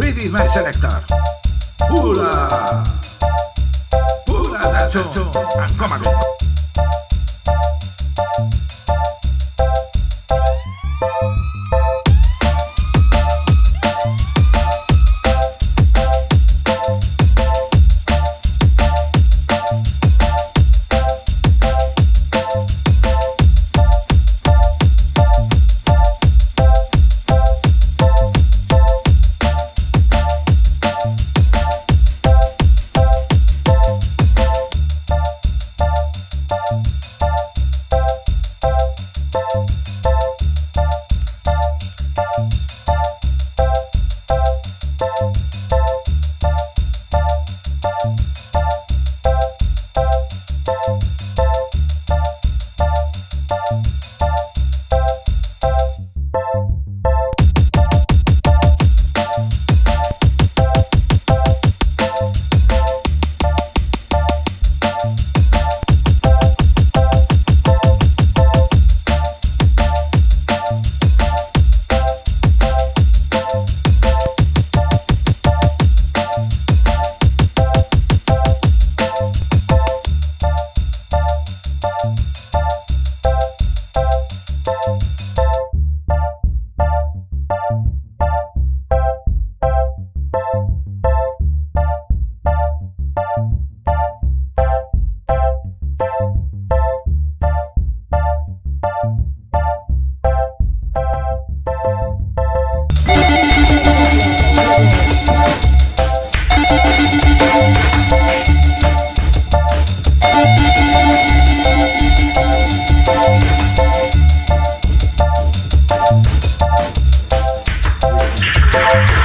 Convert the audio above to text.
This my selector. Pula! Pula, Nacho, and Thank